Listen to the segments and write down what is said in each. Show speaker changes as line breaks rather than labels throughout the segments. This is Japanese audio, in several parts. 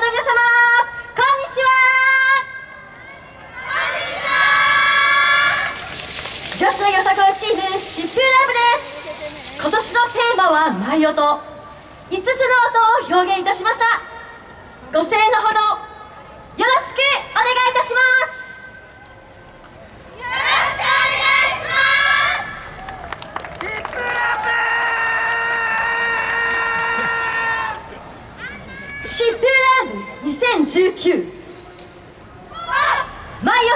の皆様こんにちは。女子のよさこいチームシップラブです今年のテーマは「舞音」5つの音を表現いたしましたご声援のほどよろしくお願いいたしますシップラブ2019マイ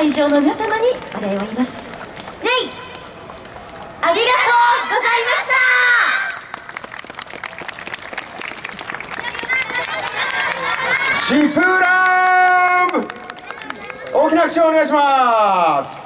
会場の皆様にお礼を言います。レイありがとうございました。
シプラム大きな拍手をお願いします